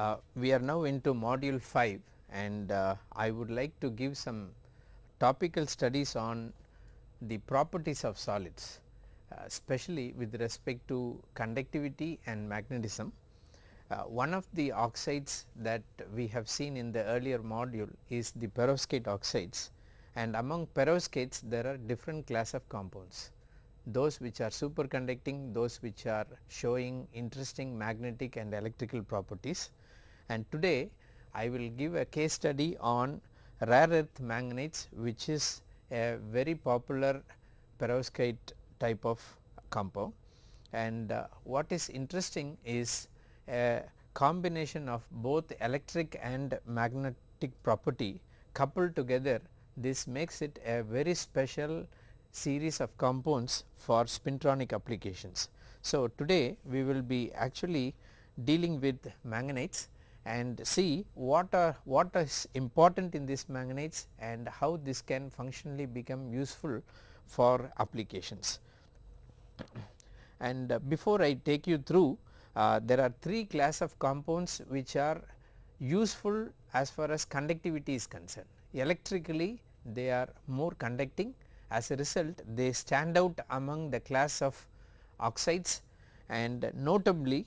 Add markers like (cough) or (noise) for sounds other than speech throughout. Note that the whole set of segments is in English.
Uh, we are now into module 5 and uh, I would like to give some topical studies on the properties of solids uh, especially with respect to conductivity and magnetism. Uh, one of the oxides that we have seen in the earlier module is the perovskite oxides and among perovskites there are different class of compounds those which are superconducting, those which are showing interesting magnetic and electrical properties. And today I will give a case study on rare earth manganites which is a very popular perovskite type of compound. And uh, what is interesting is a combination of both electric and magnetic property coupled together this makes it a very special series of compounds for spintronic applications. So, today we will be actually dealing with manganites and see what are what is important in these manganites and how this can functionally become useful for applications. And before I take you through uh, there are three class of compounds which are useful as far as conductivity is concerned. Electrically they are more conducting as a result they stand out among the class of oxides and notably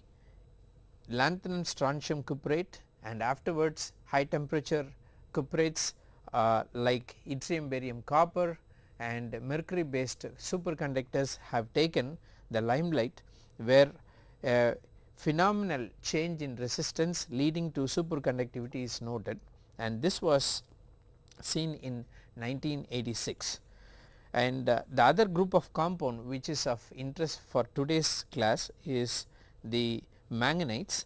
lanthanum strontium cuprate and afterwards high temperature cuprates uh, like yttrium barium copper and mercury based superconductors have taken the limelight where a phenomenal change in resistance leading to superconductivity is noted. And this was seen in 1986 and uh, the other group of compound which is of interest for today's class is the manganites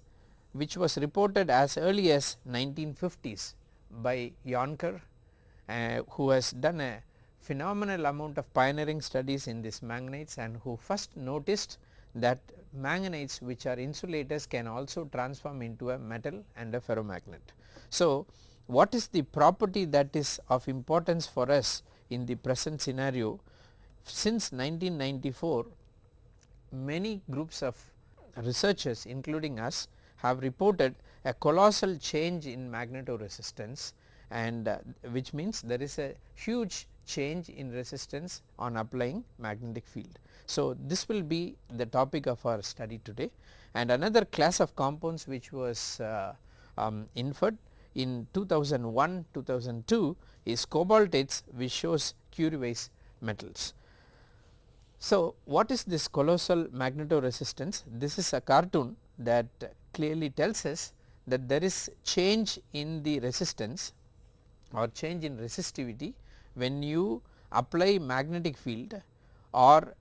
which was reported as early as 1950s by Jonker uh, who has done a phenomenal amount of pioneering studies in these manganites and who first noticed that manganites which are insulators can also transform into a metal and a ferromagnet. So, what is the property that is of importance for us in the present scenario since 1994 many groups of researchers including us have reported a colossal change in magnetoresistance and uh, which means there is a huge change in resistance on applying magnetic field. So, this will be the topic of our study today and another class of compounds which was uh, um, inferred in 2001 2002 is cobaltates which shows Curie metals. So, what is this colossal magnetoresistance? This is a cartoon that clearly tells us that there is change in the resistance or change in resistivity when you apply magnetic field or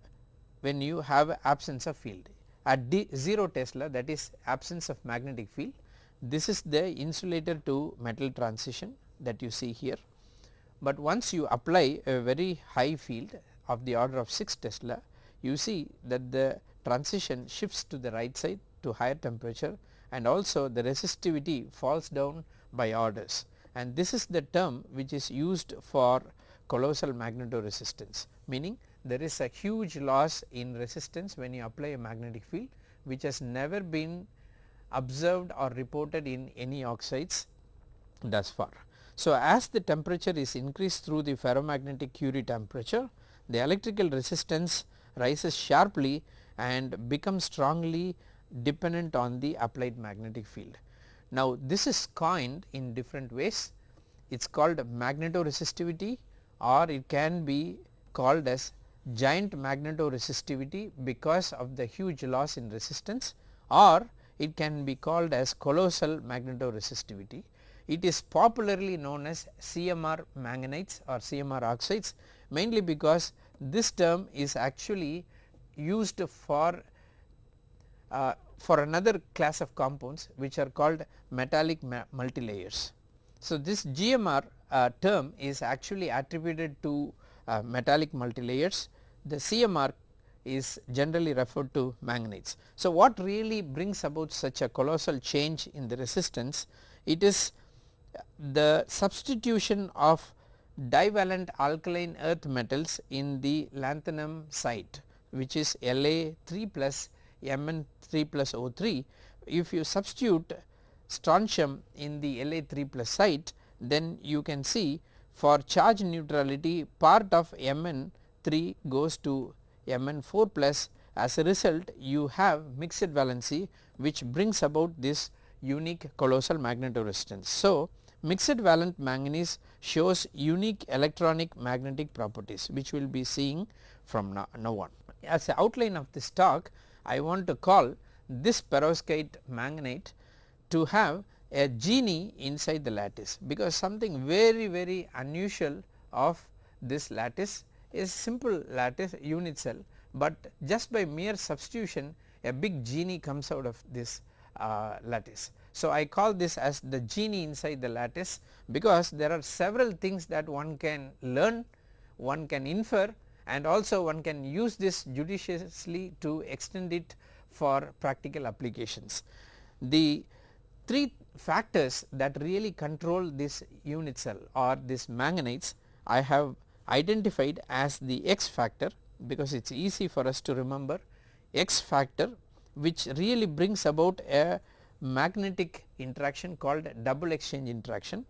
when you have absence of field. At D 0 Tesla that is absence of magnetic field this is the insulator to metal transition that you see here. But once you apply a very high field of the order of 6 Tesla you see that the transition shifts to the right side to higher temperature and also the resistivity falls down by orders and this is the term which is used for colossal magnetoresistance meaning there is a huge loss in resistance when you apply a magnetic field which has never been observed or reported in any oxides thus far. So, as the temperature is increased through the ferromagnetic Curie temperature the electrical resistance rises sharply and becomes strongly dependent on the applied magnetic field. Now, this is coined in different ways it is called magnetoresistivity or it can be called as giant magnetoresistivity because of the huge loss in resistance or it can be called as colossal magnetoresistivity. It is popularly known as CMR manganites or CMR oxides mainly because this term is actually used for uh, for another class of compounds which are called metallic multilayers. So, this GMR uh, term is actually attributed to uh, metallic multilayers. The CMR is generally referred to manganites. So, what really brings about such a colossal change in the resistance? It is the substitution of divalent alkaline earth metals in the lanthanum site which is La 3 plus Mn 3 plus O3. If you substitute strontium in the La3 plus site then you can see for charge neutrality part of Mn3 goes to Mn4 plus as a result you have mixed valency which brings about this unique colossal magnetoresistance. So, mixed valent manganese shows unique electronic magnetic properties which we will be seeing from now, on. As a outline of this talk I want to call this perovskite manganite to have a genie inside the lattice because something very very unusual of this lattice is simple lattice unit cell, but just by mere substitution a big genie comes out of this uh, lattice. So, I call this as the genie inside the lattice because there are several things that one can learn, one can infer and also one can use this judiciously to extend it for practical applications. The three factors that really control this unit cell or this manganites I have identified as the X factor because it is easy for us to remember X factor which really brings about a magnetic interaction called double exchange interaction.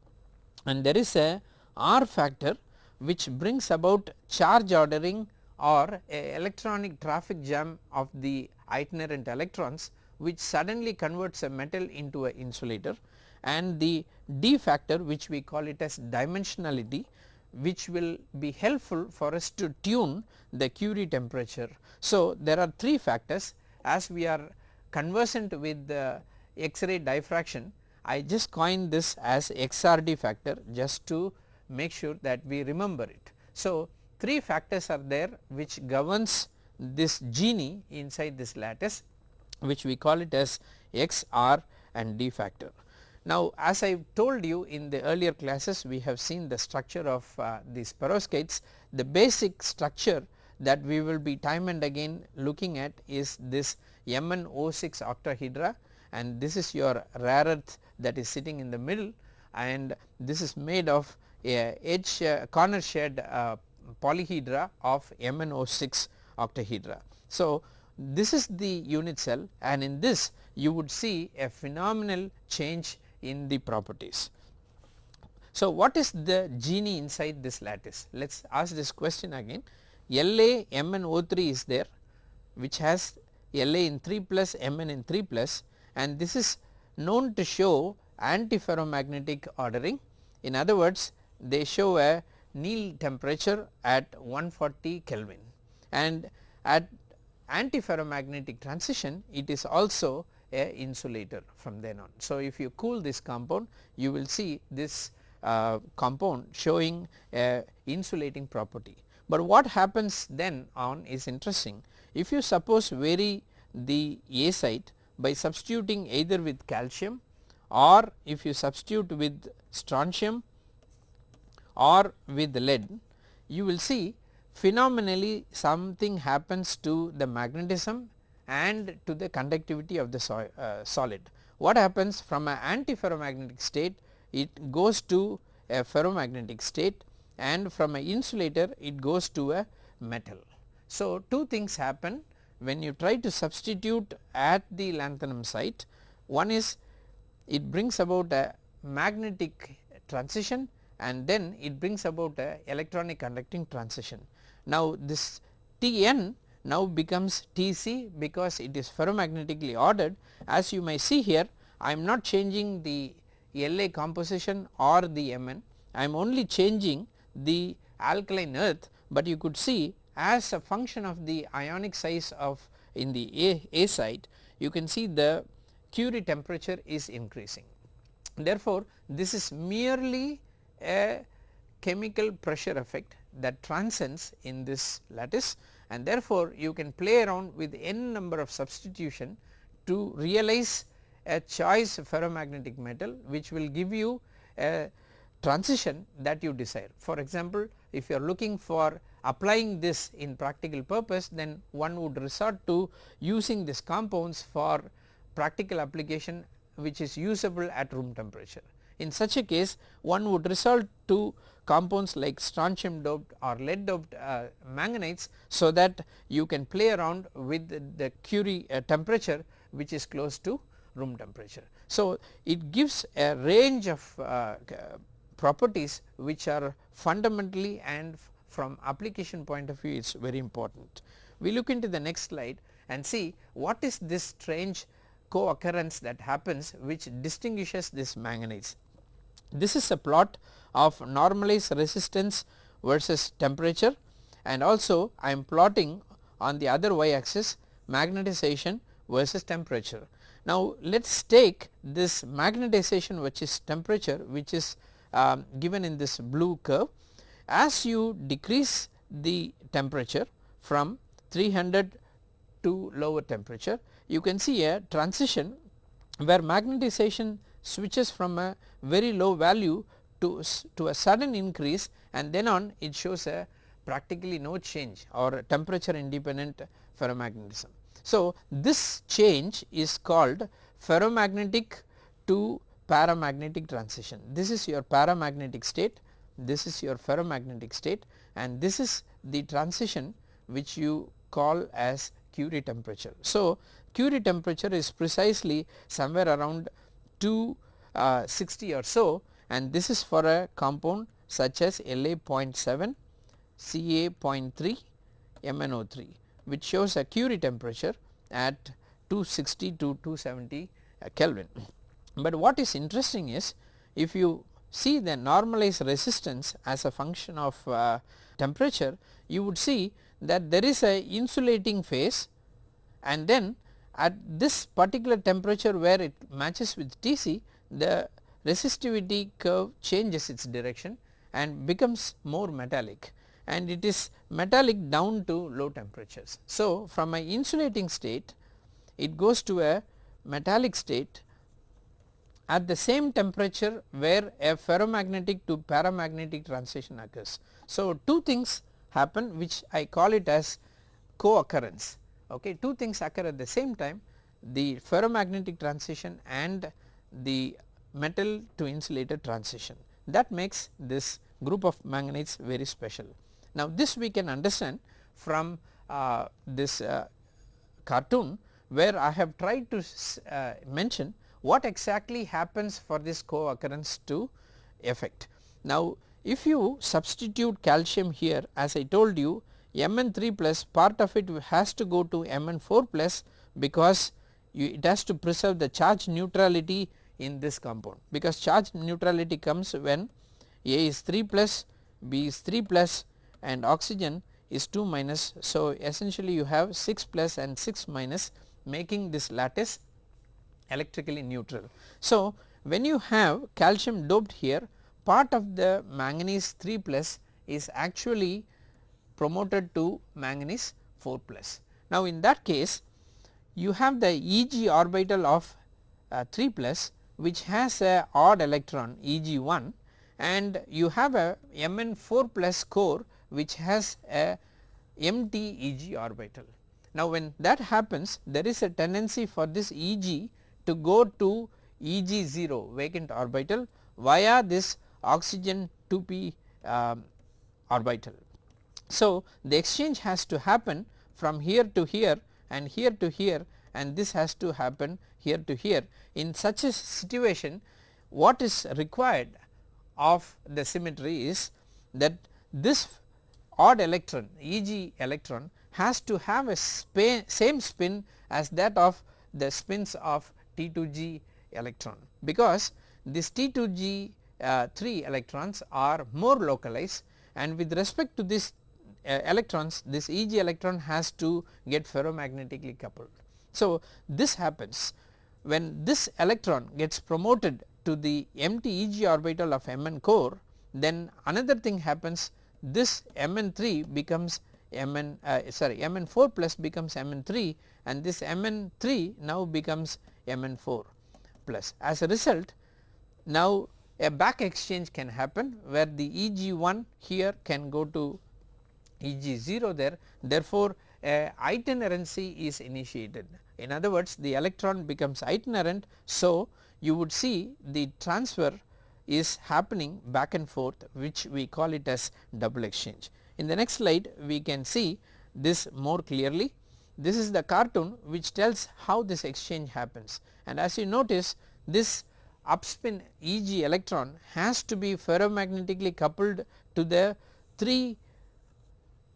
And there is a R factor which brings about charge ordering or electronic traffic jam of the itinerant electrons which suddenly converts a metal into an insulator. And the D factor which we call it as dimensionality which will be helpful for us to tune the Curie temperature. So, there are 3 factors. As we are conversant with the X-ray diffraction I just coined this as XRD factor just to make sure that we remember it. So, 3 factors are there which governs this genie inside this lattice which we call it as X, R and D factor. Now, as I told you in the earlier classes we have seen the structure of uh, these perovskites. The basic structure that we will be time and again looking at is this MnO6 octahedra and this is your rare earth that is sitting in the middle and this is made of a edge corner shed uh, polyhedra of MnO6 octahedra. So, this is the unit cell and in this you would see a phenomenal change in the properties. So, what is the genie inside this lattice? Let us ask this question again. La MnO3 is there which has La in 3 plus Mn in 3 plus and this is known to show antiferromagnetic ordering. In other words they show a Néel temperature at 140 Kelvin and at antiferromagnetic transition it is also a insulator from then on. So, if you cool this compound you will see this uh, compound showing a insulating property. But what happens then on is interesting if you suppose vary the A site by substituting either with calcium or if you substitute with strontium or with lead you will see phenomenally something happens to the magnetism and to the conductivity of the so, uh, solid. What happens from an antiferromagnetic state it goes to a ferromagnetic state and from an insulator it goes to a metal. So, two things happen when you try to substitute at the lanthanum site one is it brings about a magnetic transition and then it brings about a electronic conducting transition. Now this Tn now becomes Tc because it is ferromagnetically ordered as you may see here I am not changing the La composition or the Mn I am only changing the alkaline earth, but you could see as a function of the ionic size of in the A, A site you can see the Curie temperature is increasing. Therefore, this is merely a chemical pressure effect that transcends in this lattice and therefore, you can play around with n number of substitution to realize a choice ferromagnetic metal which will give you a transition that you desire. For example, if you are looking for applying this in practical purpose then one would resort to using these compounds for practical application which is usable at room temperature. In such a case one would resort to compounds like strontium doped or lead doped uh, manganites so that you can play around with the Curie uh, temperature which is close to room temperature. So, it gives a range of uh, properties which are fundamentally and from application point of view it is very important. We look into the next slide and see what is this strange co-occurrence that happens which distinguishes this manganese. This is a plot of normalized resistance versus temperature and also I am plotting on the other y axis magnetization versus temperature. Now let us take this magnetization which is temperature which is um, given in this blue curve. As you decrease the temperature from 300 to lower temperature you can see a transition where magnetization switches from a very low value to, to a sudden increase and then on it shows a practically no change or temperature independent ferromagnetism. So, this change is called ferromagnetic to paramagnetic transition. This is your paramagnetic state, this is your ferromagnetic state and this is the transition which you call as Curie temperature. So, Curie temperature is precisely somewhere around 260 uh, or so and this is for a compound such as La 0.7, Ca 0.3, MnO3 which shows a Curie temperature at 260 to 270 uh, Kelvin. But what is interesting is if you see the normalized resistance as a function of uh, temperature you would see that there is a insulating phase and then at this particular temperature where it matches with Tc the resistivity curve changes its direction and becomes more metallic and it is metallic down to low temperatures. So, from a insulating state it goes to a metallic state at the same temperature where a ferromagnetic to paramagnetic transition occurs. So, two things happen which I call it as co-occurrence okay two things occur at the same time the ferromagnetic transition and the metal to insulator transition that makes this group of manganese very special. Now this we can understand from uh, this uh, cartoon where I have tried to uh, mention what exactly happens for this co-occurrence to effect. Now if you substitute calcium here as I told you Mn3 plus part of it has to go to Mn4 plus because you, it has to preserve the charge neutrality in this compound because charge neutrality comes when A is 3 plus, B is 3 plus and oxygen is 2 minus. So, essentially you have 6 plus and 6 minus making this lattice electrically neutral. So, when you have calcium doped here part of the manganese 3 plus is actually promoted to manganese 4 plus. Now in that case you have the Eg orbital of uh, 3 plus which has a odd electron Eg 1 and you have a Mn 4 plus core which has a empty Eg orbital. Now when that happens there is a tendency for this Eg to go to Eg 0 vacant orbital via this oxygen 2p um, orbital. So, the exchange has to happen from here to here and here to here and this has to happen here to here. In such a situation what is required of the symmetry is that this odd electron Eg electron has to have a same spin as that of the spins of T2g electron because this T2g uh, 3 electrons are more localized and with respect to this uh, electrons this Eg electron has to get ferromagnetically coupled. So, this happens when this electron gets promoted to the empty Eg orbital of Mn core then another thing happens this Mn3 becomes Mn uh, sorry Mn4 plus becomes Mn3 and this Mn3 now becomes Mn4 plus. As a result now a back exchange can happen where the Eg1 here can go to Eg 0 there therefore, a itinerancy is initiated. In other words the electron becomes itinerant. So, you would see the transfer is happening back and forth which we call it as double exchange. In the next slide we can see this more clearly this is the cartoon which tells how this exchange happens. And as you notice this upspin Eg electron has to be ferromagnetically coupled to the 3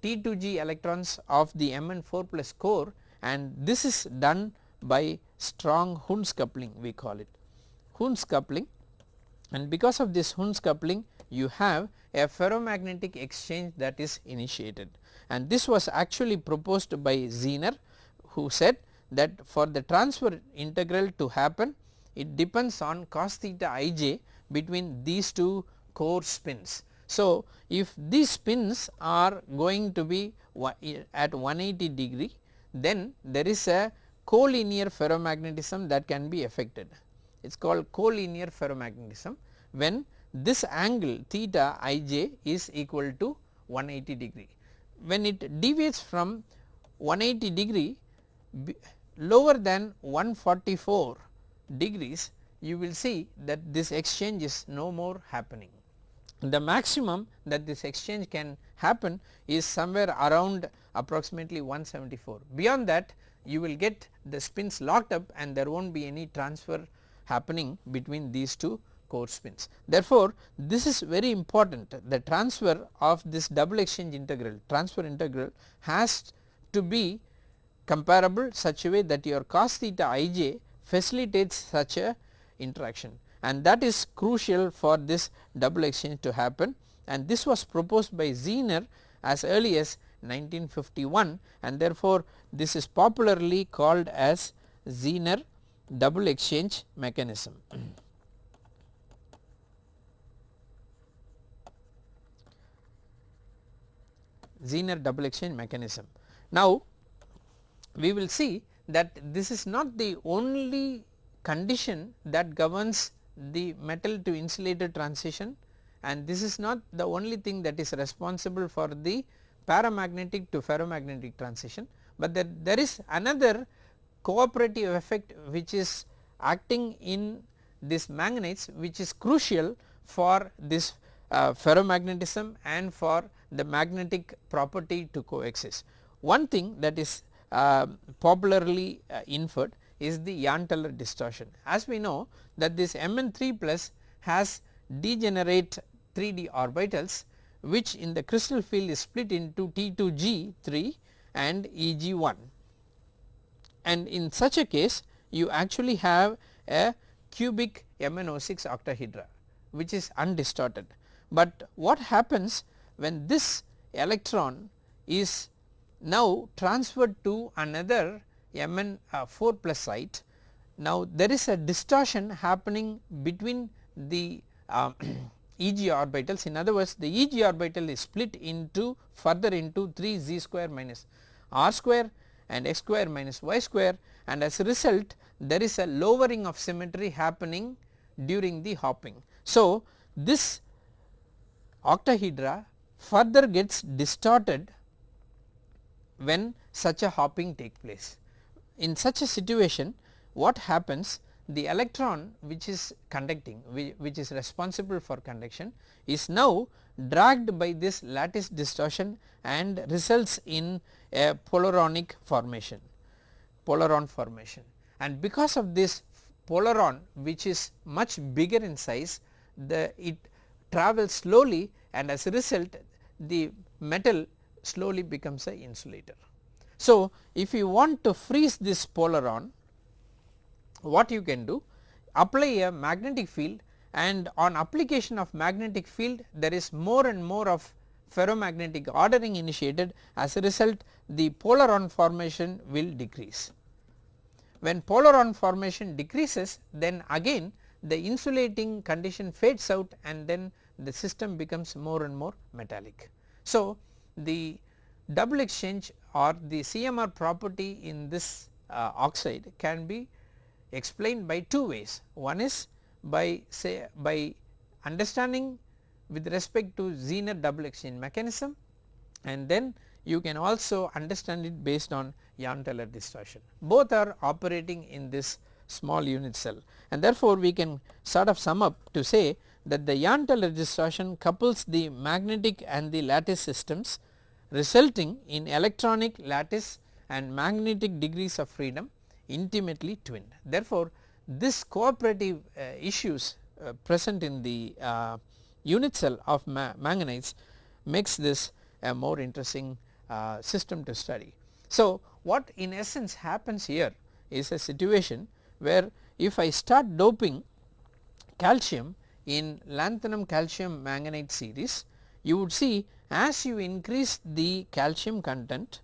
T2G electrons of the Mn4 plus core. And this is done by strong Hund's coupling we call it. Hund's coupling. And because of this Hund's coupling you have a ferromagnetic exchange that is initiated and this was actually proposed by Zener who said that for the transfer integral to happen it depends on cos theta ij between these two core spins. So, if these spins are going to be eh, at 180 degree then there is a collinear ferromagnetism that can be affected. It is called collinear ferromagnetism when this angle theta ij is equal to 180 degree. When it deviates from 180 degree lower than 144 degrees you will see that this exchange is no more happening. The maximum that this exchange can happen is somewhere around approximately 174 beyond that you will get the spins locked up and there will not be any transfer happening between these two core spins. Therefore, this is very important the transfer of this double exchange integral transfer integral has to be comparable such a way that your cos theta ij facilitates such a interaction and that is crucial for this double exchange to happen and this was proposed by Zener as early as 1951 and therefore, this is popularly called as Zener double exchange mechanism. Zener double exchange mechanism. Now, we will see that this is not the only condition that governs the metal to insulator transition and this is not the only thing that is responsible for the paramagnetic to ferromagnetic transition, but there, there is another cooperative effect which is acting in this magnets which is crucial for this uh, ferromagnetism and for the magnetic property to coexist. One thing that is uh, popularly uh, inferred is the Jahn-Teller distortion. As we know that this Mn3 plus has degenerate 3d orbitals which in the crystal field is split into T2G3 and Eg1 and in such a case you actually have a cubic MnO6 octahedra which is undistorted. But what happens when this electron is now transferred to another Mn uh, 4 plus site. Now there is a distortion happening between the (clears throat) uh, Eg orbitals in other words the Eg orbital is split into further into 3 z square minus r square and x square minus y square and as a result there is a lowering of symmetry happening during the hopping. So this octahedra further gets distorted when such a hopping take place. In such a situation what happens the electron which is conducting which is responsible for conduction is now dragged by this lattice distortion and results in a polaronic formation polaron formation and because of this polaron which is much bigger in size the it travels slowly and as a result the metal slowly becomes a insulator. So, if you want to freeze this polaron what you can do apply a magnetic field and on application of magnetic field there is more and more of ferromagnetic ordering initiated as a result the polaron formation will decrease. When polaron formation decreases then again the insulating condition fades out and then the system becomes more and more metallic. So, the double exchange or the CMR property in this uh, oxide can be explained by two ways. One is by say by understanding with respect to Zener double exchange mechanism and then you can also understand it based on Jahn-Teller distortion. Both are operating in this small unit cell and therefore we can sort of sum up to say that the Jahn-Teller distortion couples the magnetic and the lattice systems resulting in electronic lattice and magnetic degrees of freedom intimately twinned. Therefore, this cooperative uh, issues uh, present in the uh, unit cell of ma makes this a more interesting uh, system to study. So, what in essence happens here is a situation where if I start doping calcium in lanthanum calcium manganite series you would see as you increase the calcium content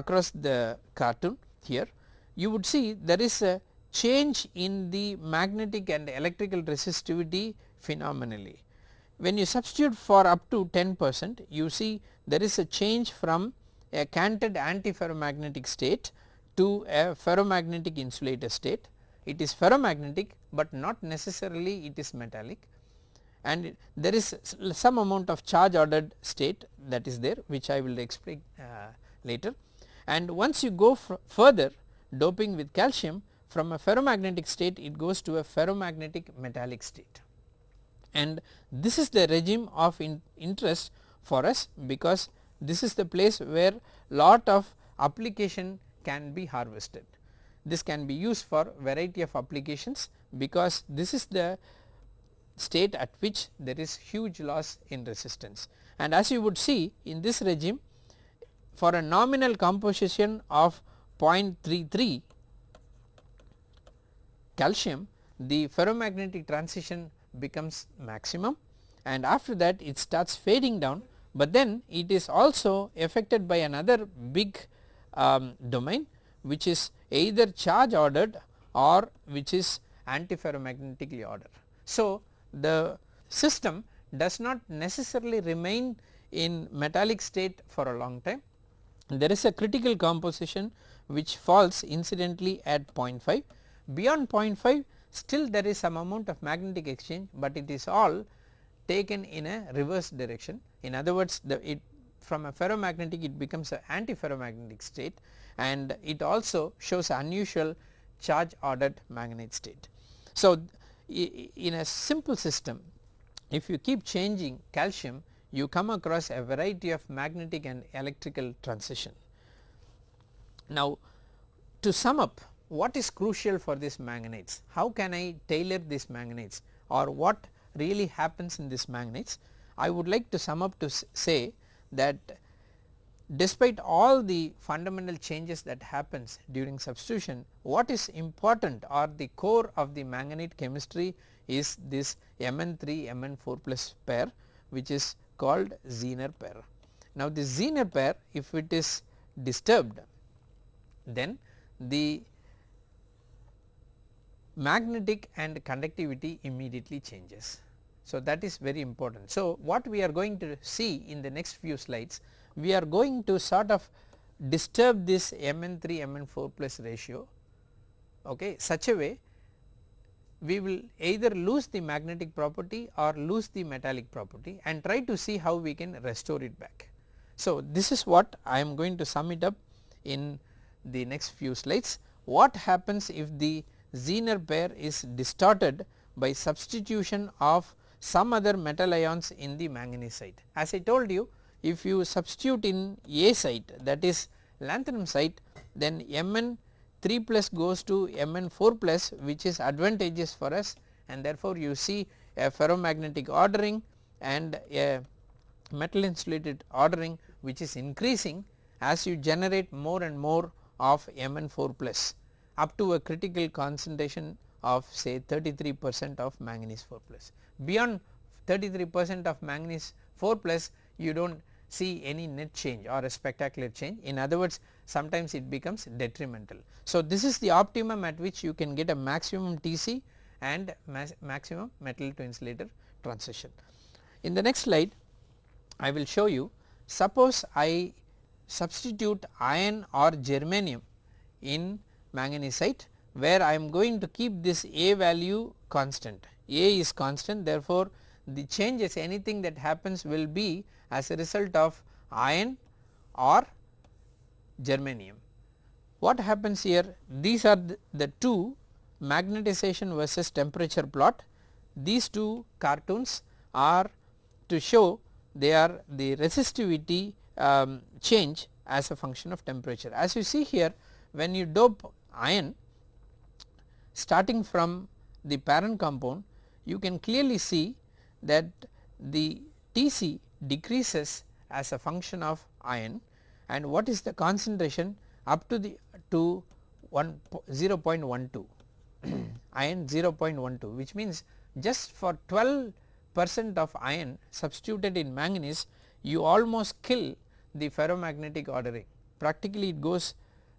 across the cartoon here you would see there is a change in the magnetic and electrical resistivity phenomenally. When you substitute for up to 10 percent you see there is a change from a canted antiferromagnetic state to a ferromagnetic insulator state. It is ferromagnetic, but not necessarily it is metallic and there is some amount of charge ordered state that is there which I will explain uh, later. And once you go further doping with calcium from a ferromagnetic state it goes to a ferromagnetic metallic state. And this is the regime of in interest for us because this is the place where lot of application can be harvested. This can be used for variety of applications because this is the state at which there is huge loss in resistance. And as you would see in this regime for a nominal composition of 0.33 calcium the ferromagnetic transition becomes maximum and after that it starts fading down, but then it is also affected by another big um, domain which is either charge ordered or which is antiferromagnetically ordered. So, the system does not necessarily remain in metallic state for a long time. There is a critical composition which falls incidentally at 0.5. Beyond 0.5 still there is some amount of magnetic exchange, but it is all taken in a reverse direction. In other words the it from a ferromagnetic it becomes an antiferromagnetic state and it also shows unusual charge ordered manganite state. So, in a simple system if you keep changing calcium you come across a variety of magnetic and electrical transition. Now to sum up what is crucial for these magnets, how can I tailor these magnets or what really happens in these magnets I would like to sum up to say that despite all the fundamental changes that happens during substitution what is important or the core of the manganite chemistry is this Mn3 Mn4 plus pair which is called Zener pair. Now the Zener pair if it is disturbed then the magnetic and conductivity immediately changes. So that is very important. So what we are going to see in the next few slides we are going to sort of disturb this Mn3 Mn4 plus ratio okay, such a way we will either lose the magnetic property or lose the metallic property and try to see how we can restore it back. So, this is what I am going to sum it up in the next few slides. What happens if the Zener pair is distorted by substitution of some other metal ions in the manganese site. As I told you if you substitute in A site that is lanthanum site then Mn 3 plus goes to Mn 4 plus which is advantageous for us and therefore you see a ferromagnetic ordering and a metal insulated ordering which is increasing as you generate more and more of Mn 4 plus up to a critical concentration of say 33 percent of manganese 4 plus. Beyond 33 percent of manganese 4 plus you do not see any net change or a spectacular change in other words sometimes it becomes detrimental. So, this is the optimum at which you can get a maximum TC and maximum metal to insulator transition. In the next slide I will show you suppose I substitute iron or germanium in manganesite where I am going to keep this A value constant. A is constant therefore, the changes anything that happens will be as a result of iron or germanium. What happens here? These are the, the two magnetization versus temperature plot. These two cartoons are to show they are the resistivity um, change as a function of temperature. As you see here when you dope iron starting from the parent compound you can clearly see that the Tc decreases as a function of iron and what is the concentration up to the to 1 0.12 (clears throat) iron 0.12 which means just for 12 percent of iron substituted in manganese you almost kill the ferromagnetic ordering. Practically it goes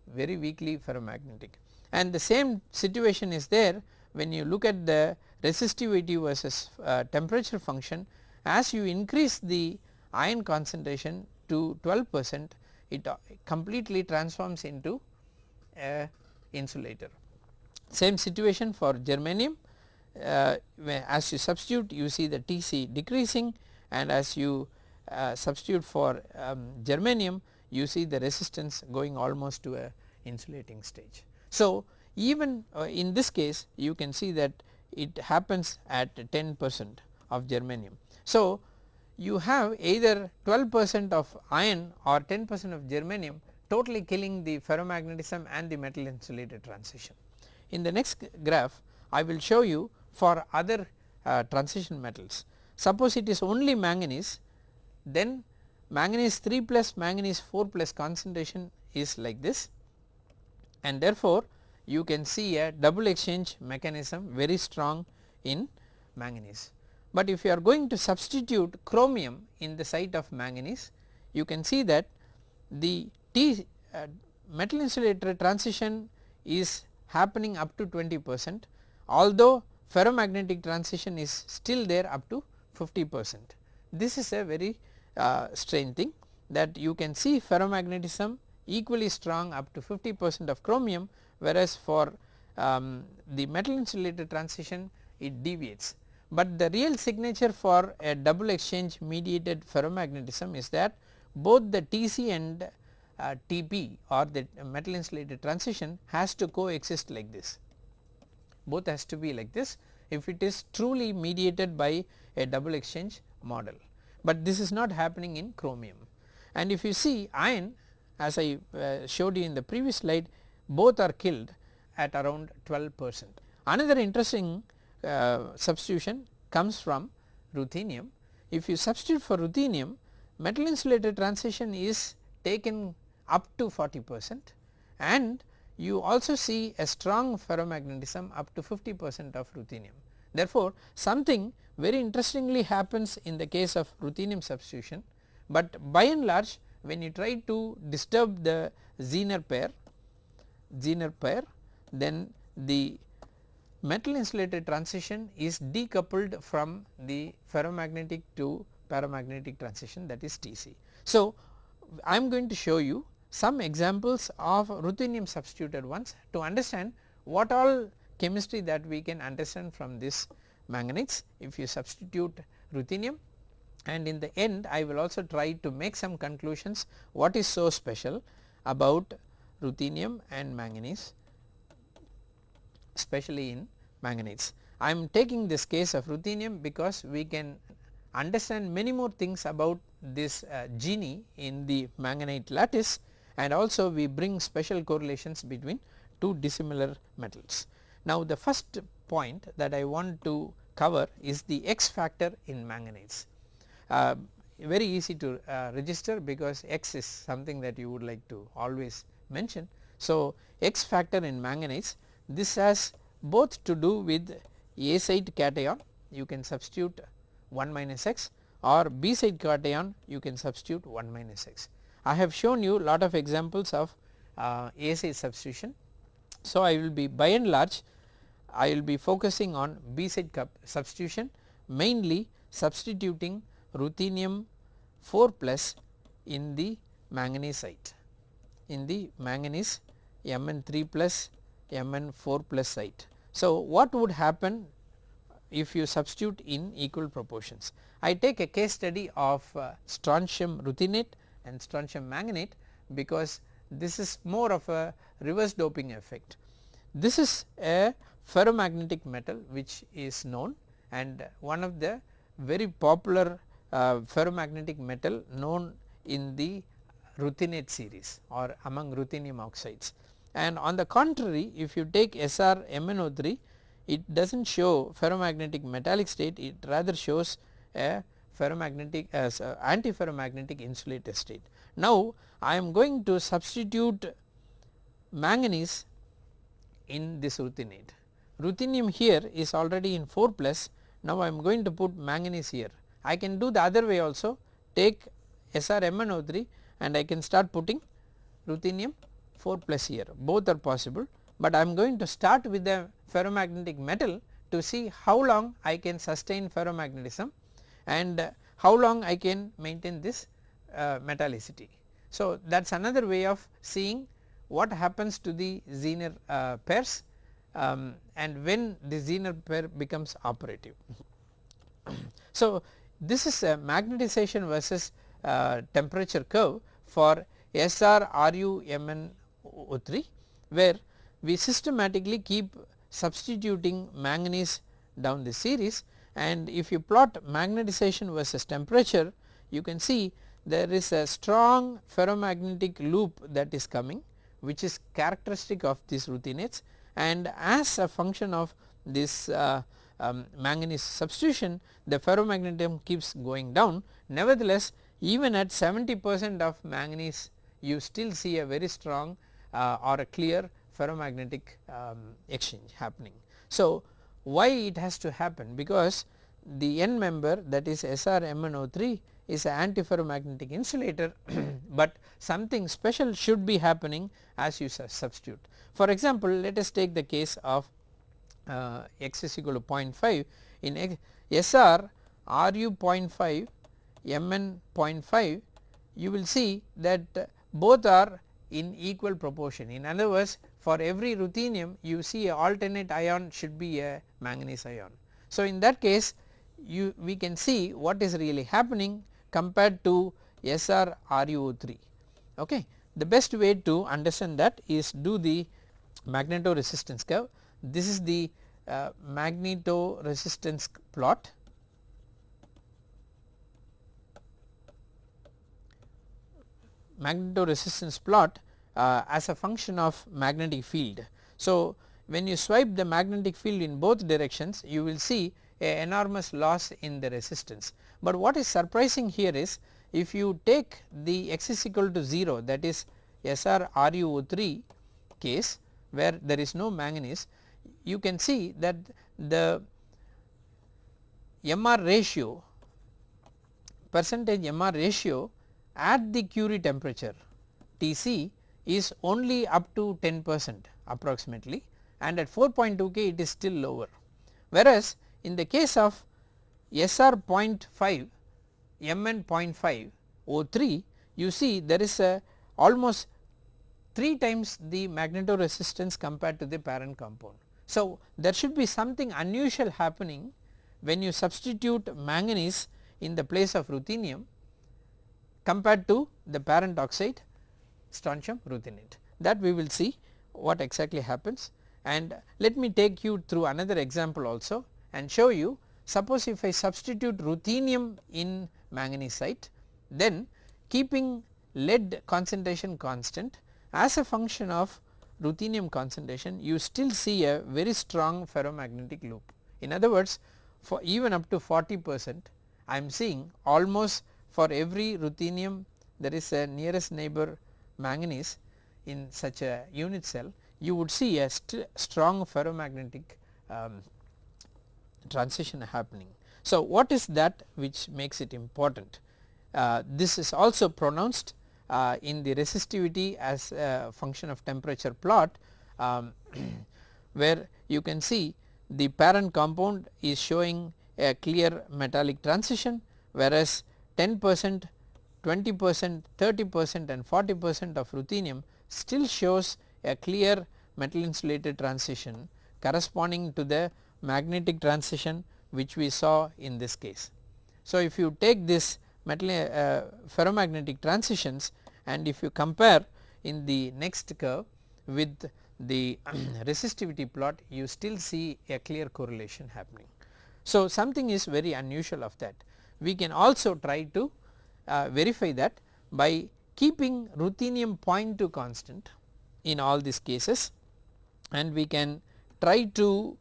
very weakly ferromagnetic. And the same situation is there when you look at the resistivity versus uh, temperature function as you increase the iron concentration to 12 percent it completely transforms into a insulator. Same situation for germanium uh, as you substitute you see the Tc decreasing and as you uh, substitute for um, germanium you see the resistance going almost to a insulating stage. So, even uh, in this case you can see that it happens at 10 percent of germanium. So, you have either 12 percent of iron or 10 percent of germanium totally killing the ferromagnetism and the metal insulated transition. In the next graph I will show you for other uh, transition metals. Suppose it is only manganese then manganese 3 plus manganese 4 plus concentration is like this and therefore you can see a double exchange mechanism very strong in manganese. But if you are going to substitute chromium in the site of manganese you can see that the T uh, metal insulator transition is happening up to 20 percent although ferromagnetic transition is still there up to 50 percent. This is a very uh, strange thing that you can see ferromagnetism equally strong up to 50 percent of chromium whereas for um, the metal insulator transition it deviates. But the real signature for a double exchange mediated ferromagnetism is that both the Tc and uh, Tp or the metal insulated transition has to coexist like this both has to be like this if it is truly mediated by a double exchange model but this is not happening in chromium. And if you see iron as I uh, showed you in the previous slide both are killed at around 12 percent. Another interesting uh, substitution comes from ruthenium. If you substitute for ruthenium metal insulated transition is taken up to 40 percent and you also see a strong ferromagnetism up to 50 percent of ruthenium. Therefore, something very interestingly happens in the case of ruthenium substitution, but by and large when you try to disturb the Zener pair, Zener pair then the metal insulated transition is decoupled from the ferromagnetic to paramagnetic transition that is Tc. So, I am going to show you some examples of ruthenium substituted ones to understand what all chemistry that we can understand from this manganese if you substitute ruthenium and in the end I will also try to make some conclusions what is so special about ruthenium and manganese especially in manganese. I am taking this case of ruthenium because we can understand many more things about this uh, genie in the manganite lattice and also we bring special correlations between two dissimilar metals. Now the first point that I want to cover is the X factor in manganese. Uh, very easy to uh, register because X is something that you would like to always mention. So X factor in manganese this has both to do with A side cation you can substitute 1 minus X or B side cation you can substitute 1 minus X. I have shown you lot of examples of uh, A-side substitution. So, I will be by and large I will be focusing on B-side substitution mainly substituting ruthenium 4 plus in the manganese site in the manganese Mn 3 plus Mn 4 plus site. So, what would happen if you substitute in equal proportions? I take a case study of uh, strontium ruthenate and strontium manganate because this is more of a reverse doping effect. This is a ferromagnetic metal which is known and one of the very popular uh, ferromagnetic metal known in the ruthenate series or among ruthenium oxides and on the contrary if you take SR MnO3 it does not show ferromagnetic metallic state it rather shows a ferromagnetic uh, as uh, antiferromagnetic insulator state. Now I am going to substitute manganese in this ruthenate. Ruthenium here is already in 4 plus now I am going to put manganese here. I can do the other way also take Sr SrMnO3 and I can start putting ruthenium 4 plus here both are possible, but I am going to start with the ferromagnetic metal to see how long I can sustain ferromagnetism and how long I can maintain this uh, metallicity. So, that is another way of seeing what happens to the Zener uh, pairs um, and when the Zener pair becomes operative. (clears throat) so, this is a magnetization versus uh, temperature curve for SR RU MnO3 where we systematically keep substituting manganese down the series and if you plot magnetization versus temperature you can see there is a strong ferromagnetic loop that is coming which is characteristic of these ruthenates and as a function of this uh, um, manganese substitution the ferromagnetism keeps going down. Nevertheless, even at 70 percent of manganese you still see a very strong or a clear ferromagnetic um, exchange happening. So, why it has to happen because the end member that is SrMnO3 is an antiferromagnetic insulator, (clears throat) but something special should be happening as you substitute. For example, let us take the case of uh, x is equal to 0.5 in SR Ru 0.5 Mn 0.5 you will see that both are in equal proportion. In other words for every ruthenium you see a alternate ion should be a manganese ion. So, in that case you we can see what is really happening compared to SR RuO3 okay. The best way to understand that is do the magnetoresistance curve. This is the uh, magnetoresistance plot magnetoresistance plot uh, as a function of magnetic field. So, when you swipe the magnetic field in both directions you will see a enormous loss in the resistance. But what is surprising here is if you take the x is equal to 0 that is SR RuO3 case where there is no manganese you can see that the MR ratio percentage MR ratio at the Curie temperature Tc is only up to 10 percent approximately and at 4.2 K it is still lower. Whereas in the case of SR 0.5 Mn 0.5 O3 you see there is a almost 3 times the magnetoresistance compared to the parent compound. So, there should be something unusual happening when you substitute manganese in the place of ruthenium compared to the parent oxide strontium ruthenate that we will see what exactly happens and let me take you through another example also and show you suppose if I substitute ruthenium in manganesite then keeping lead concentration constant as a function of ruthenium concentration you still see a very strong ferromagnetic loop. In other words for even up to 40 percent I am seeing almost for every ruthenium there is a nearest neighbor manganese in such a unit cell you would see a st strong ferromagnetic um, transition happening. So, what is that which makes it important? Uh, this is also pronounced uh, in the resistivity as a function of temperature plot um, (clears throat) where you can see the parent compound is showing a clear metallic transition whereas 10 percent 20 percent 30 percent and 40 percent of ruthenium still shows a clear metal insulated transition corresponding to the magnetic transition which we saw in this case. So, if you take this metal uh, ferromagnetic transitions and if you compare in the next curve with the (clears throat) resistivity plot you still see a clear correlation happening. So, something is very unusual of that. We can also try to uh, verify that by keeping ruthenium 0.2 constant in all these cases. And we can try to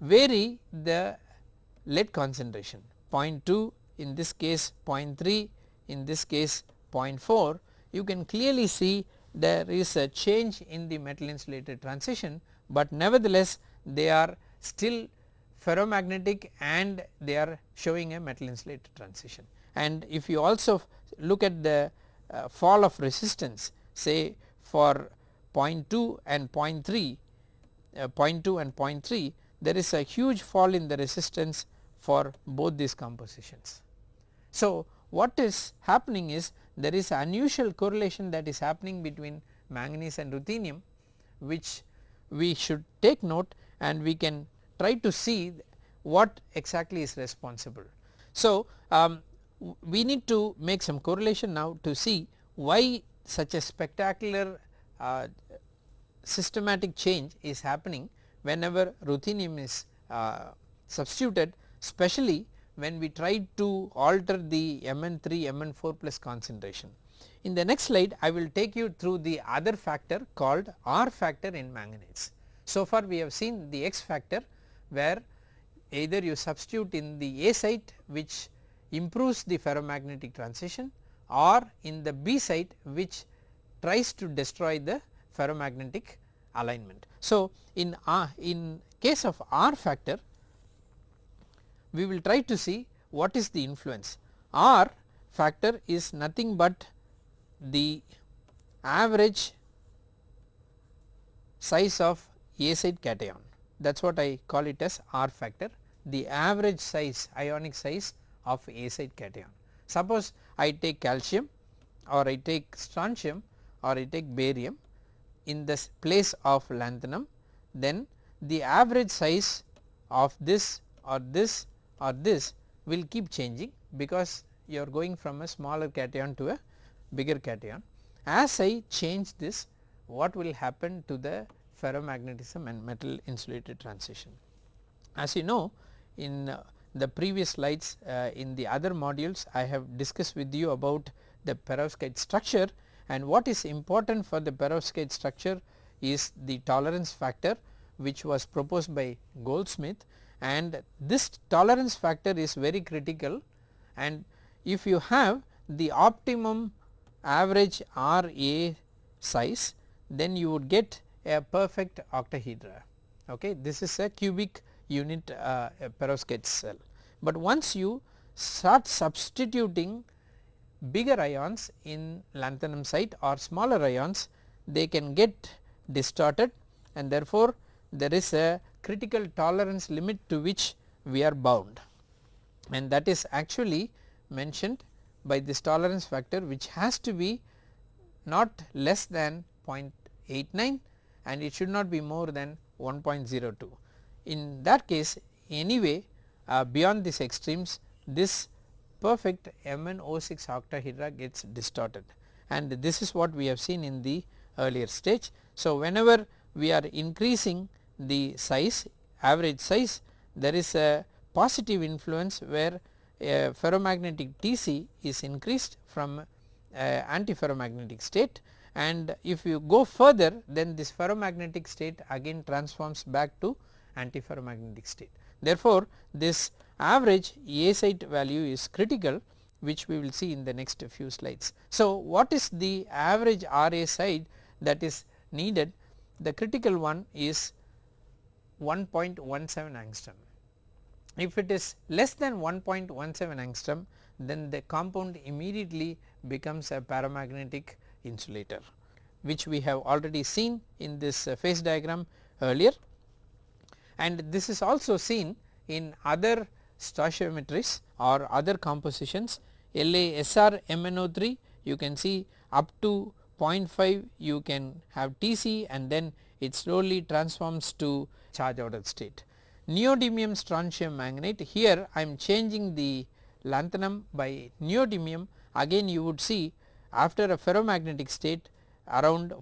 vary the lead concentration. 0.2 in this case 0.3 in this case 0.4 you can clearly see there is a change in the metal insulated transition, but nevertheless they are still ferromagnetic and they are showing a metal insulated transition. And if you also look at the uh, fall of resistance say for 0.2 and 0.3 uh, 0.2 and 0.3 there is a huge fall in the resistance for both these compositions. So, what is happening is there is unusual correlation that is happening between manganese and ruthenium which we should take note and we can try to see what exactly is responsible. So, um, we need to make some correlation now to see why such a spectacular uh, systematic change is happening whenever ruthenium is uh, substituted especially when we try to alter the Mn3 Mn4 plus concentration. In the next slide I will take you through the other factor called R factor in manganese. So far we have seen the X factor where either you substitute in the A site which improves the ferromagnetic transition or in the B site which tries to destroy the ferromagnetic alignment. So, in, uh, in case of R factor we will try to see what is the influence. R factor is nothing but the average size of A site cation that is what I call it as R factor the average size ionic size of A site cation. Suppose I take calcium or I take strontium or I take barium in the place of lanthanum then the average size of this or this or this will keep changing because you are going from a smaller cation to a bigger cation. As I change this what will happen to the ferromagnetism and metal insulated transition. As you know in uh, the previous slides uh, in the other modules I have discussed with you about the perovskite structure and what is important for the perovskite structure is the tolerance factor which was proposed by Goldschmidt and this tolerance factor is very critical and if you have the optimum average RA size then you would get a perfect octahedra okay? This is a cubic unit uh, perovskite cell. But once you start substituting bigger ions in lanthanum site or smaller ions they can get distorted and therefore there is a critical tolerance limit to which we are bound. And that is actually mentioned by this tolerance factor which has to be not less than 0.89 and it should not be more than 1.02. In that case anyway uh, beyond these extremes this perfect MnO6 octahedra gets distorted and this is what we have seen in the earlier stage. So, whenever we are increasing the size average size there is a positive influence where a ferromagnetic Tc is increased from antiferromagnetic state and if you go further then this ferromagnetic state again transforms back to antiferromagnetic state. Therefore, this average A site value is critical which we will see in the next few slides. So, what is the average RA site that is needed the critical one is 1.17 angstrom. If it is less than 1.17 angstrom then the compound immediately becomes a paramagnetic insulator which we have already seen in this uh, phase diagram earlier. And this is also seen in other stoichiometries or other compositions. LaSr MnO3 you can see up to 0.5 you can have Tc and then it slowly transforms to charge ordered state. Neodymium strontium manganate here I am changing the lanthanum by neodymium. Again you would see after a ferromagnetic state around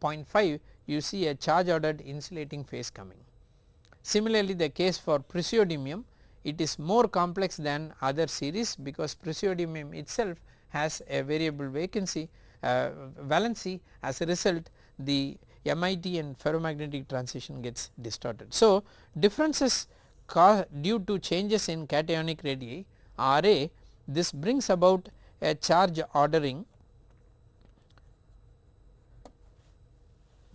0.5 you see a charge ordered insulating phase coming. Similarly the case for praseodymium it is more complex than other series because praseodymium itself has a variable vacancy uh, valency as a result the MIT and ferromagnetic transition gets distorted. So, differences due to changes in cationic radii RA this brings about a charge ordering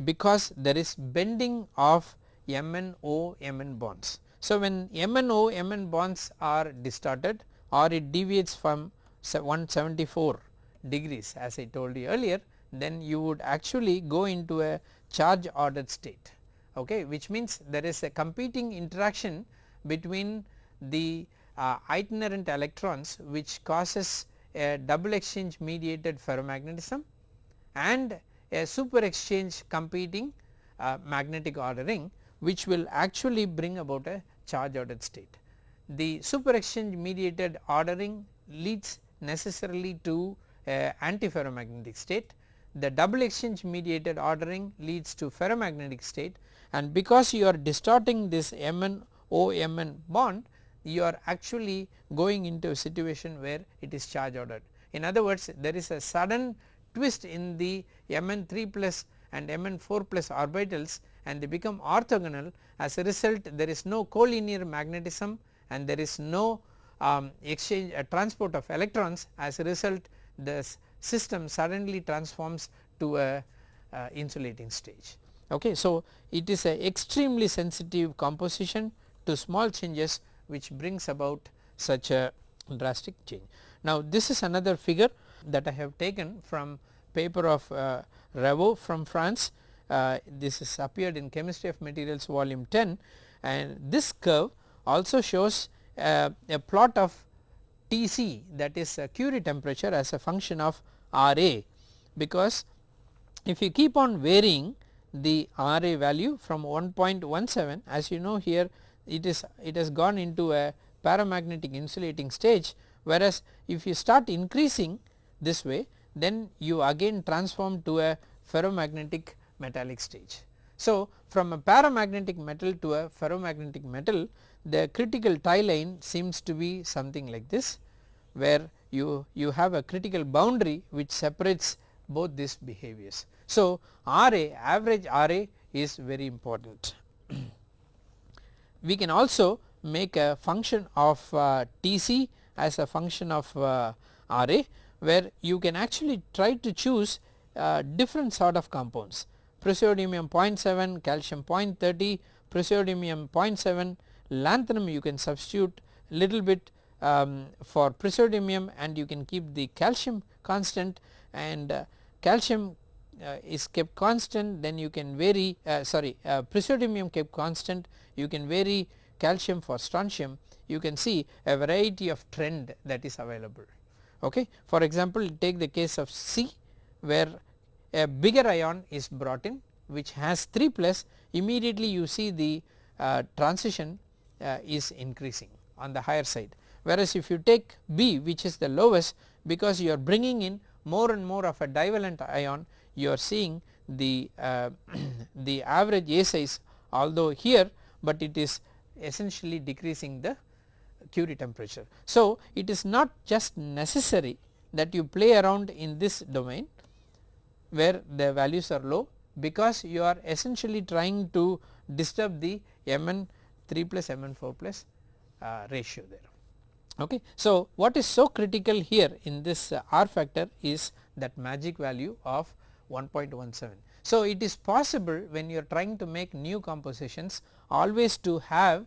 because there is bending of MnO Mn bonds. So, when MnO Mn bonds are distorted or it deviates from 174 degrees as I told you earlier then you would actually go into a charge ordered state okay which means there is a competing interaction between the uh, itinerant electrons which causes a double exchange mediated ferromagnetism and a super exchange competing uh, magnetic ordering which will actually bring about a charge ordered state. The super exchange mediated ordering leads necessarily to a antiferromagnetic state the double exchange mediated ordering leads to ferromagnetic state and because you are distorting this Mn O Mn bond you are actually going into a situation where it is charge ordered. In other words there is a sudden twist in the Mn 3 plus and Mn 4 plus orbitals and they become orthogonal as a result there is no collinear magnetism and there is no um, exchange uh, transport of electrons as a result the system suddenly transforms to a uh, insulating stage. Okay. So, it is a extremely sensitive composition to small changes which brings about such a drastic change. Now, this is another figure that I have taken from paper of uh, Raveau from France. Uh, this is appeared in chemistry of materials volume 10 and this curve also shows uh, a plot of Tc that is Curie temperature as a function of Ra because if you keep on varying the Ra value from 1.17 as you know here it is it has gone into a paramagnetic insulating stage whereas if you start increasing this way then you again transform to a ferromagnetic metallic stage. So, from a paramagnetic metal to a ferromagnetic metal the critical tie line seems to be something like this where you, you have a critical boundary which separates both these behaviors. So, RA average RA is very important. We can also make a function of uh, TC as a function of uh, RA where you can actually try to choose uh, different sort of compounds. Praseodymium 0.7, calcium 0.30, praseodymium 0.7, lanthanum you can substitute little bit um, for praseodymium and you can keep the calcium constant and uh, calcium is kept constant then you can vary uh, sorry uh, praseodymium kept constant you can vary calcium for strontium you can see a variety of trend that is available. Okay. For example, take the case of C where a bigger ion is brought in which has 3 plus immediately you see the uh, transition uh, is increasing on the higher side whereas if you take B which is the lowest because you are bringing in more and more of a divalent ion you are seeing the uh, (clears throat) the average A size although here but it is essentially decreasing the Curie temperature. So, it is not just necessary that you play around in this domain where the values are low because you are essentially trying to disturb the Mn 3 plus Mn 4 plus uh, ratio there. Okay. So, what is so critical here in this uh, R factor is that magic value of 1.17. So, it is possible when you are trying to make new compositions always to have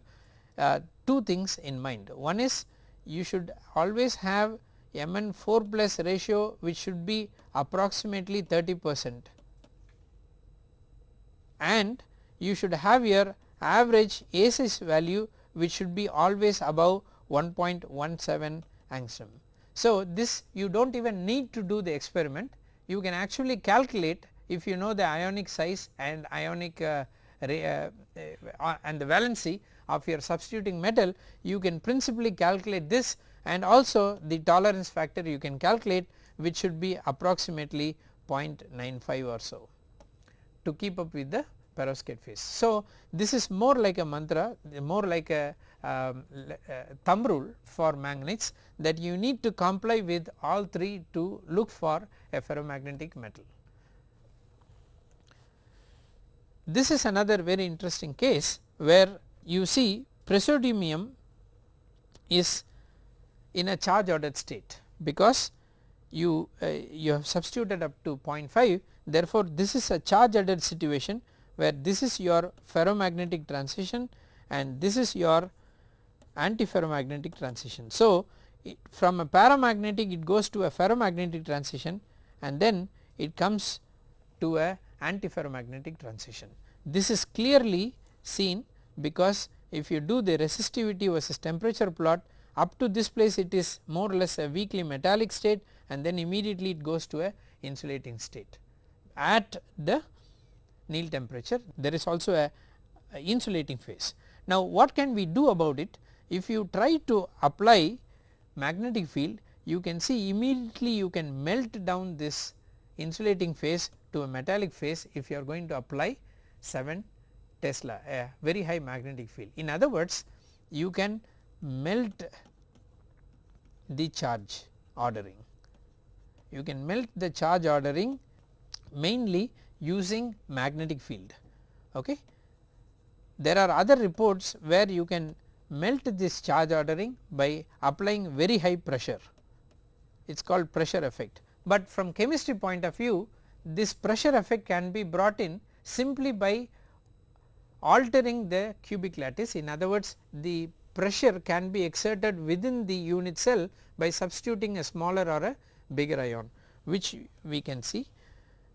uh, two things in mind. One is you should always have Mn 4 plus ratio which should be approximately 30 percent and you should have your average ACIS value which should be always above 1.17 angstrom. So, this you do not even need to do the experiment you can actually calculate if you know the ionic size and ionic uh, uh, uh, and the valency of your substituting metal you can principally calculate this and also the tolerance factor you can calculate which should be approximately 0.95 or so to keep up with the perovskite phase. So, this is more like a mantra more like a um, uh, thumb rule for magnets that you need to comply with all three to look for a ferromagnetic metal. This is another very interesting case where you see praseodymium is in a charge ordered state because you uh, you have substituted up to 0.5 therefore, this is a charge ordered situation where this is your ferromagnetic transition and this is your antiferromagnetic transition. So, from a paramagnetic it goes to a ferromagnetic transition and then it comes to a antiferromagnetic transition. This is clearly seen because if you do the resistivity versus temperature plot up to this place it is more or less a weakly metallic state and then immediately it goes to a insulating state. At the Néel temperature there is also a, a insulating phase. Now what can we do about it? If you try to apply magnetic field you can see immediately you can melt down this insulating phase to a metallic phase if you are going to apply 7 Tesla a very high magnetic field. In other words you can melt the charge ordering. You can melt the charge ordering mainly using magnetic field. Okay. There are other reports where you can melt this charge ordering by applying very high pressure it is called pressure effect. But from chemistry point of view this pressure effect can be brought in simply by altering the cubic lattice in other words the pressure can be exerted within the unit cell by substituting a smaller or a bigger ion which we can see.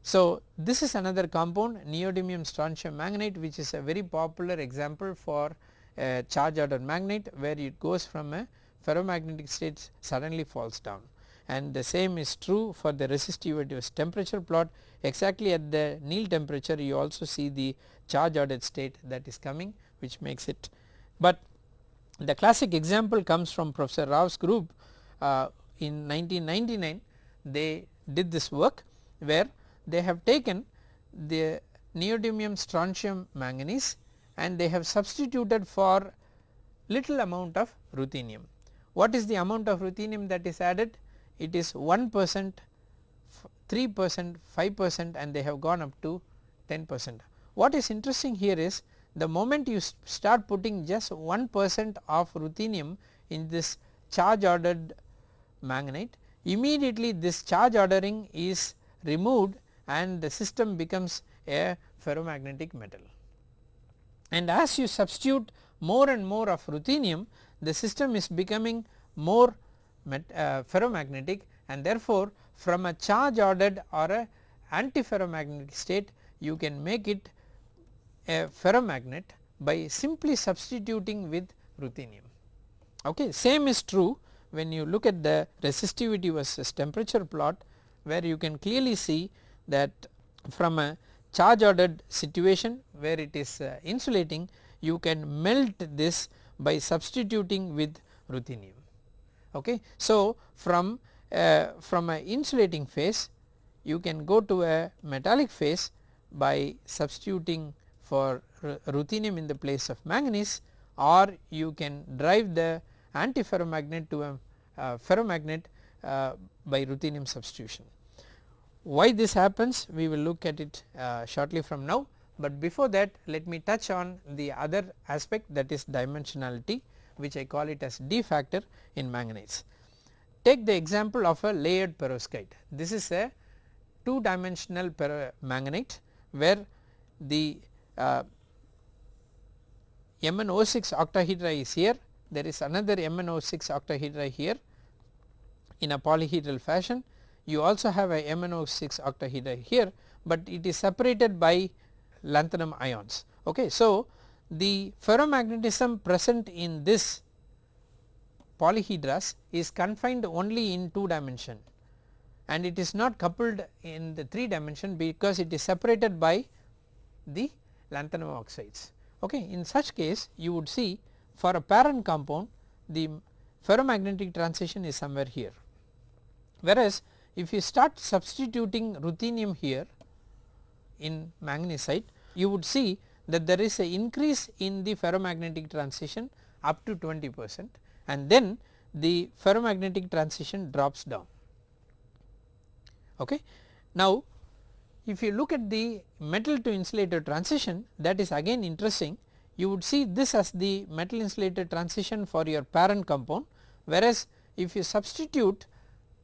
So, this is another compound neodymium strontium manganate which is a very popular example for a charge ordered magnet where it goes from a ferromagnetic state suddenly falls down. And the same is true for the resistivity temperature plot. Exactly at the Néel temperature you also see the charge ordered state that is coming which makes it. But the classic example comes from Professor Rao's group uh, in 1999 they did this work where they have taken the neodymium strontium manganese and they have substituted for little amount of ruthenium. What is the amount of ruthenium that is added? It is 1 percent, 3 percent, 5 percent and they have gone up to 10 percent. What is interesting here is the moment you start putting just 1 percent of ruthenium in this charge ordered manganite immediately this charge ordering is removed and the system becomes a ferromagnetic metal. And as you substitute more and more of ruthenium the system is becoming more uh, ferromagnetic and therefore from a charge ordered or a antiferromagnetic state you can make it a ferromagnet by simply substituting with ruthenium. Okay. Same is true when you look at the resistivity versus temperature plot where you can clearly see that from a charge ordered situation where it is uh, insulating you can melt this by substituting with ruthenium. Okay. So, from uh, from a insulating phase you can go to a metallic phase by substituting for ruthenium in the place of manganese or you can drive the antiferromagnet to a uh, ferromagnet uh, by ruthenium substitution. Why this happens we will look at it uh, shortly from now, but before that let me touch on the other aspect that is dimensionality which I call it as D factor in manganese. Take the example of a layered perovskite. This is a 2 dimensional manganite where the uh, MnO6 octahedra is here, there is another MnO6 octahedra here in a polyhedral fashion. You also have a MnO6 octahedra here, but it is separated by lanthanum ions. Okay. So, the ferromagnetism present in this polyhedras is confined only in 2 dimension and it is not coupled in the 3 dimension because it is separated by the lanthanum oxides. Okay. In such case you would see for a parent compound the ferromagnetic transition is somewhere here. Whereas if you start substituting ruthenium here in magnesite, you would see that there is a increase in the ferromagnetic transition up to 20 percent and then the ferromagnetic transition drops down. Okay. Now if you look at the metal to insulator transition that is again interesting you would see this as the metal insulator transition for your parent compound whereas if you substitute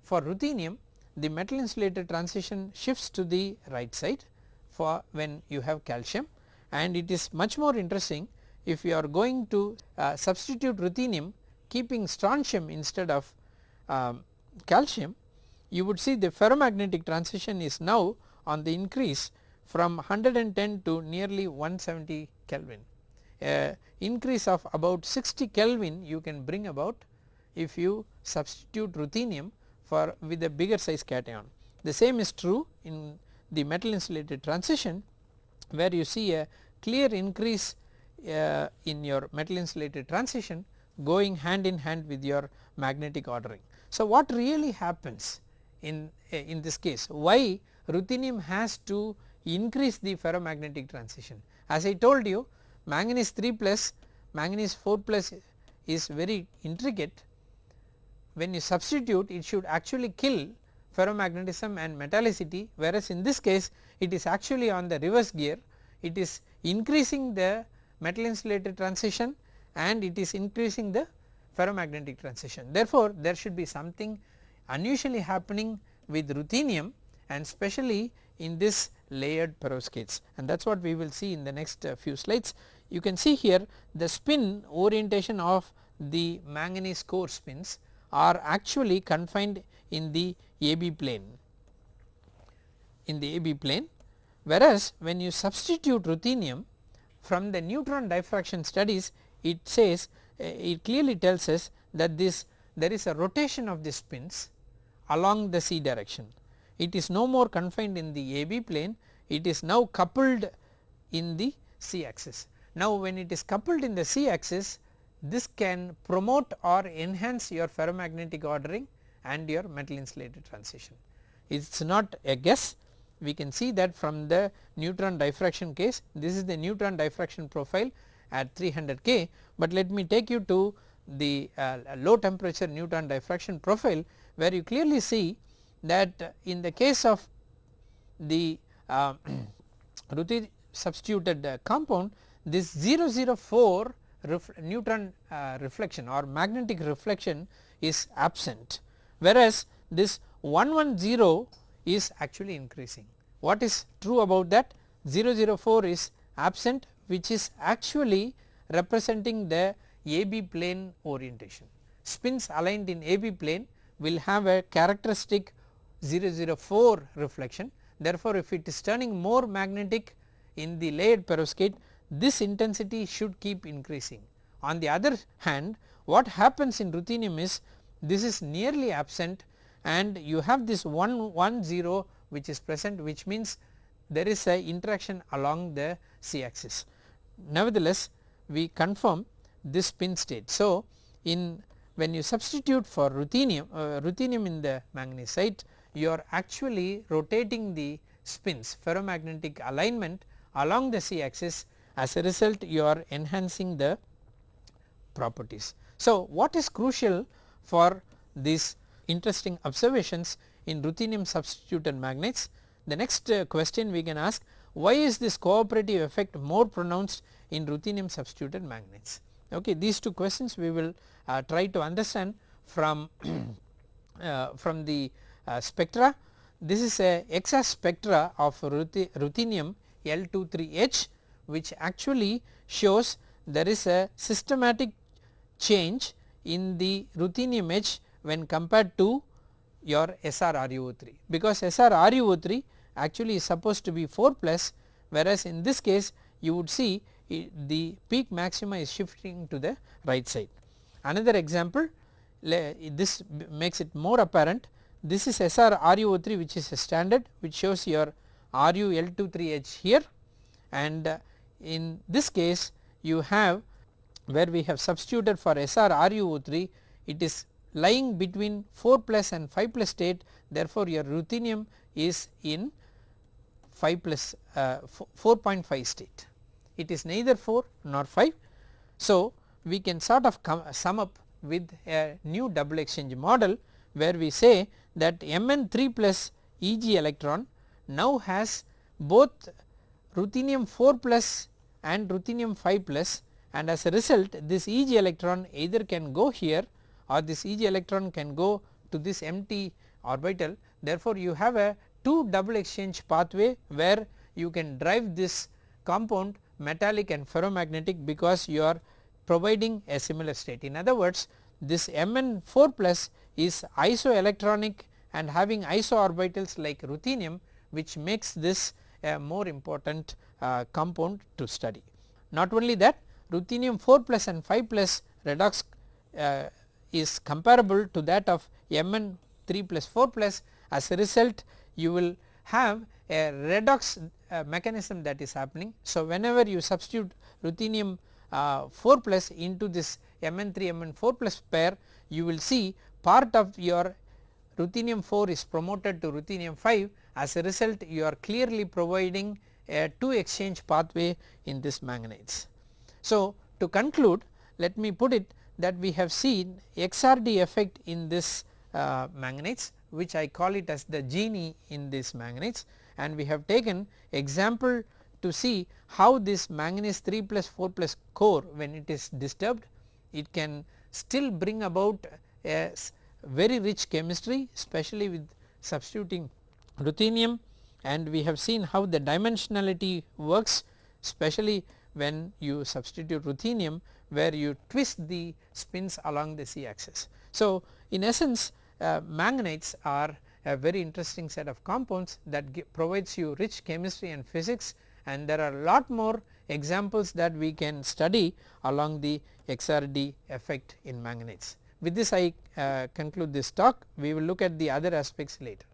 for ruthenium the metal insulator transition shifts to the right side for when you have calcium and it is much more interesting if you are going to uh, substitute ruthenium keeping strontium instead of um, calcium you would see the ferromagnetic transition is now on the increase from 110 to nearly 170 Kelvin. Uh, increase of about 60 Kelvin you can bring about if you substitute ruthenium for with a bigger size cation. The same is true in the metal insulated transition where you see a clear increase uh, in your metal insulated transition going hand in hand with your magnetic ordering. So, what really happens in, uh, in this case why ruthenium has to increase the ferromagnetic transition. As I told you manganese 3 plus manganese 4 plus is very intricate when you substitute it should actually kill ferromagnetism and metallicity whereas in this case it is actually on the reverse gear it is increasing the metal insulated transition and it is increasing the ferromagnetic transition. Therefore, there should be something unusually happening with ruthenium and especially in this layered perovskites and that is what we will see in the next uh, few slides. You can see here the spin orientation of the manganese core spins are actually confined in the AB plane in the AB plane whereas when you substitute ruthenium from the neutron diffraction studies it says uh, it clearly tells us that this there is a rotation of the spins along the c direction. It is no more confined in the AB plane it is now coupled in the c axis. Now when it is coupled in the c axis this can promote or enhance your ferromagnetic ordering and your metal insulated transition. It is not a guess we can see that from the neutron diffraction case this is the neutron diffraction profile at 300 K, but let me take you to the uh, low temperature neutron diffraction profile where you clearly see that in the case of the uh, (clears throat) substituted uh, compound this 004 ref neutron uh, reflection or magnetic reflection is absent whereas this 110 is actually increasing. What is true about that 004 is absent which is actually representing the AB plane orientation. Spins aligned in AB plane will have a characteristic 004 reflection therefore, if it is turning more magnetic in the layered perovskite this intensity should keep increasing. On the other hand what happens in ruthenium is this is nearly absent and you have this 110 which is present which means there is a interaction along the c axis. Nevertheless, we confirm this spin state. So, in when you substitute for ruthenium, uh, ruthenium in the manganese you are actually rotating the spins ferromagnetic alignment along the c axis as a result you are enhancing the properties. So, what is crucial for these interesting observations in ruthenium substituted magnets? The next uh, question we can ask why is this cooperative effect more pronounced in ruthenium substituted magnets? Okay, these two questions we will uh, try to understand from (clears throat) uh, from the uh, spectra. This is a EXA spectra of ruthenium L23 edge which actually shows there is a systematic change in the ruthenium H when compared to your SRRuO3 because SRRuO3 actually is supposed to be 4 plus whereas in this case you would see the peak maxima is shifting to the right side. Another example this makes it more apparent. This is SRRuO3 which is a standard which shows your RuL23 edge here. And in this case you have where we have substituted for Sr SRRuO3 it is lying between 4 plus and 5 plus state therefore your ruthenium is in 5 plus uh, 4.5 state it is neither 4 nor 5. So, we can sort of sum up with a new double exchange model where we say that Mn 3 plus Eg electron now has both ruthenium 4 plus and ruthenium 5 plus and as a result this Eg electron either can go here or this Eg electron can go to this empty orbital. Therefore, you have a 2 double exchange pathway where you can drive this compound metallic and ferromagnetic because you are providing a similar state. In other words this Mn 4 plus is isoelectronic and having iso-orbitals like ruthenium which makes this a more important compound to study. Not only that ruthenium 4 plus and 5 plus redox uh, is comparable to that of Mn 3 plus 4 plus as a result you will have a redox uh, mechanism that is happening. So, whenever you substitute ruthenium uh, 4 plus into this Mn 3 Mn 4 plus pair you will see part of your ruthenium 4 is promoted to ruthenium 5 as a result you are clearly providing a 2 exchange pathway in this manganese. So, to conclude let me put it that we have seen XRD effect in this uh, manganites which I call it as the genie in this manganese and we have taken example to see how this manganese 3 plus 4 plus core when it is disturbed it can still bring about a very rich chemistry especially with substituting ruthenium and we have seen how the dimensionality works especially when you substitute ruthenium where you twist the spins along the z axis. So, in essence uh, are a very interesting set of compounds that provides you rich chemistry and physics and there are a lot more examples that we can study along the XRD effect in manganites. With this I uh, conclude this talk we will look at the other aspects later.